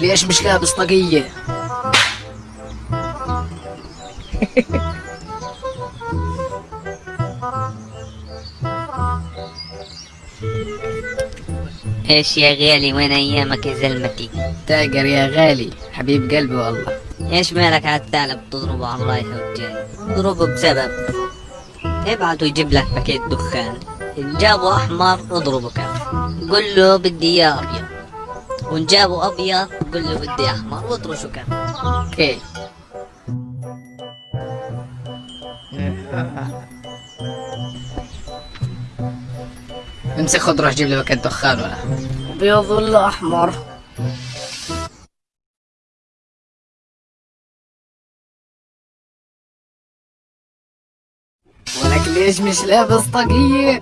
ليش مش لابس طاقية إيش يا غالي؟ وين أيامك يا زلمتي؟ تاجر يا غالي حبيب قلبي والله. إيش مالك على الثعلب تضربه؟ على الرايح والجاي اضربه بسبب. ابعت ويجيب لك باكيت دخان. ان جابه أحمر اضربه كف. قل له بدي إياه أبيض. وان جابه أبيض قل له بدي احمر واطرشه كف أوكي. امسك روح جيب لي باكيت دخان ولا. أبيض ولا أحمر؟ ولك ليش مش لابس طاقية؟